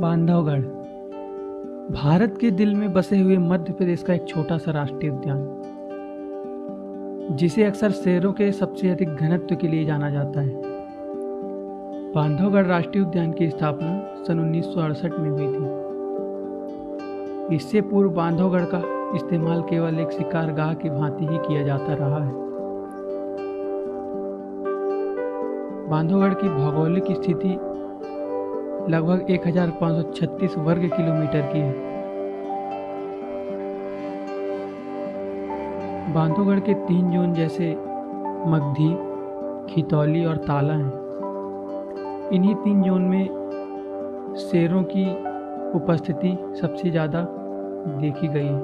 बांधवगढ़। भारत के दिल में बसे हुए मध्य प्रदेश का एक छोटा सा राष्ट्रीय उद्यान, जिसे अक्सर शेरों के सबसे अधिक घनत्व के लिए जाना जाता है। बांधवगढ़ राष्ट्रीय उद्यान की स्थापना सन उन्नीस सौ अड़सठ में हुई थी। इससे पूर्व बांधवगढ़ का इस्तेमाल केवल एक शिकारगाह की भांति ही किया जाता रहा है। बांधवगढ़ की भौगोलिक स्थिति लगभग 1536 वर्ग किलोमीटर की है। बांधवगढ़ के तीन जोन जैसे मगधी, खितौली और ताला हैं। इन्हीं तीन जोन में शेरों की उपस्थिति सबसे ज़्यादा देखी गई है।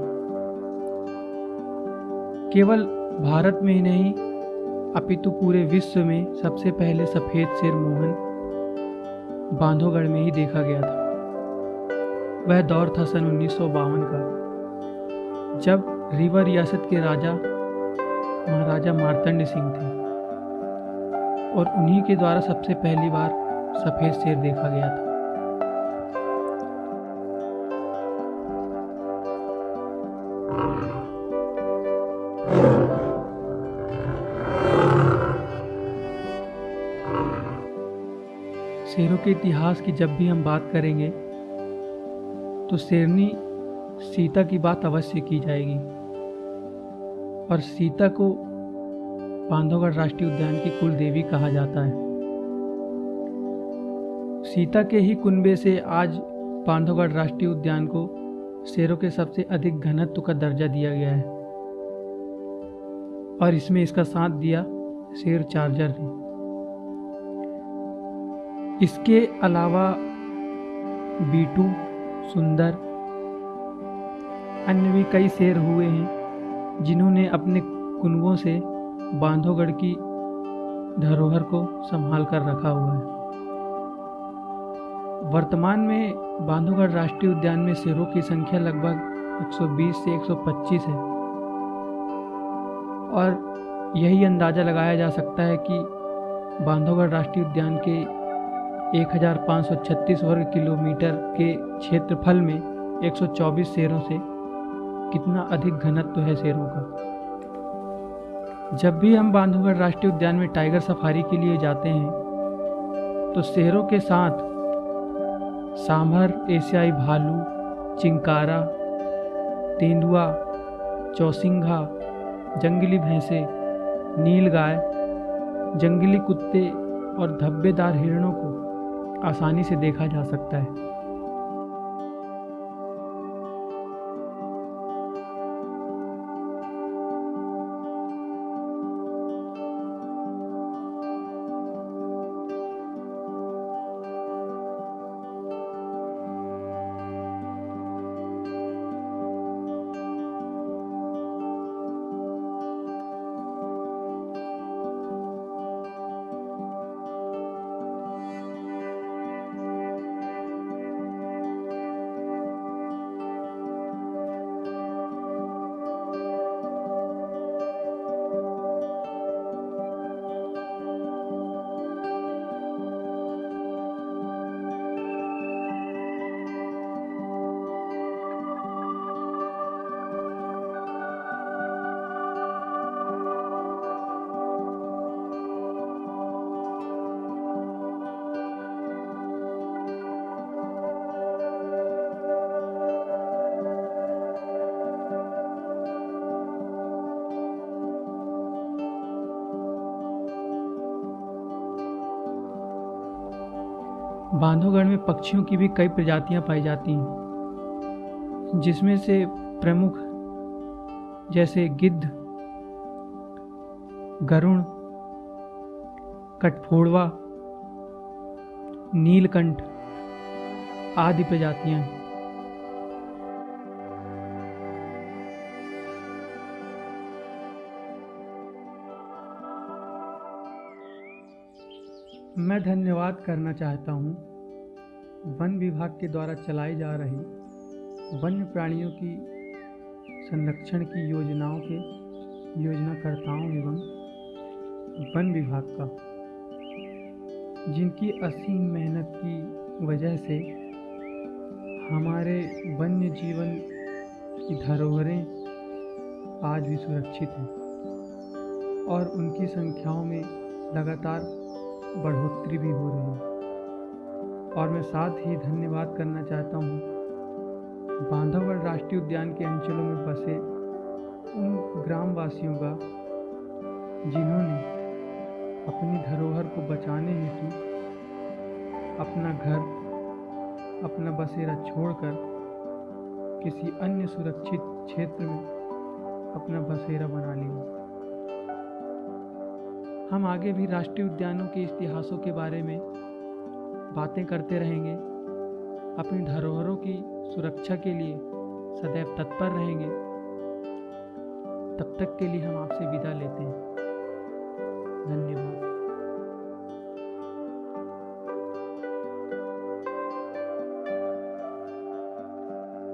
केवल भारत में ही नहीं, अपितु पूरे विश्व में सबसे पहले सफ़ेद शेर मोहन बांधवगढ़ में ही देखा गया था। वह दौर था सन उन्नीस सौ बावन का, जब रीवा रियासत के राजा, महाराजा मारतंड सिंह थे। और उन्हीं के द्वारा सबसे पहली बार सफ़ेद शेर देखा गया था। शेरों के इतिहास की जब भी हम बात करेंगे तो शेरनी सीता की बात अवश्य की जाएगी। और सीता को बांधवगढ़ राष्ट्रीय उद्यान की कुल देवी कहा जाता है। सीता के ही कुंबे से आज बांधवगढ़ राष्ट्रीय उद्यान को शेरों के सबसे अधिक घनत्व का दर्जा दिया गया है। और इसमें इसका साथ दिया शेर चार्जर ने। इसके अलावा बीटू, सुंदर, अन्य भी कई शेर हुए हैं, जिन्होंने अपने कुनबों से बांधवगढ़ की धरोहर को संभाल कर रखा हुआ है। वर्तमान में बांधोगढ़ राष्ट्रीय उद्यान में शेरों की संख्या लगभग 120 से 125 है। और यही अंदाज़ा लगाया जा सकता है कि बांधवगढ़ राष्ट्रीय उद्यान के 1536 वर्ग किलोमीटर के क्षेत्रफल में 124 शेरों से कितना अधिक घनत्व है शेरों का? जब भी हम बांधवगढ़ राष्ट्रीय उद्यान में टाइगर सफारी के लिए जाते हैं तो शेरों के साथ सांभर, एशियाई भालू, चिंकारा, तेंदुआ, चौसिंघा, जंगली भैंसे, नीलगाय, जंगली कुत्ते और धब्बेदार हिरणों को आसानी से देखा जा सकता है। बांधवगढ़ में पक्षियों की भी कई प्रजातियाँ पाई जाती हैं, जिसमें से प्रमुख जैसे गिद्ध, गरुण कटफोड़वा नीलकंठ आदि प्रजातियाँ हैं। मैं धन्यवाद करना चाहता हूँ। वन विभाग के द्वारा चलाई जा रही वन्य प्राणियों की संरक्षण की योजनाओं के योजनाकर्ताओं एवं वन विभाग का। जिनकी असीम मेहनत की वजह से हमारे वन्य जीवन की धरोहरें आज भी सुरक्षित हैं और उनकी संख्याओं में लगातार बढ़ोतरी भी हो रही है। और मैं साथ ही धन्यवाद करना चाहता हूँ। बांधवगढ़ राष्ट्रीय उद्यान के अंचलों में बसे उन ग्रामवासियों का, जिन्होंने अपनी धरोहर को बचाने हेतु अपना घर, अपना बसेरा छोड़कर किसी अन्य सुरक्षित क्षेत्र में अपना बसेरा बना लिया। हम आगे भी राष्ट्रीय उद्यानों के इतिहासों के बारे में बातें करते रहेंगे। अपनी धरोहरों की सुरक्षा के लिए सदैव तत्पर रहेंगे। तब तक के लिए हम आपसे विदा लेते हैं। धन्यवाद।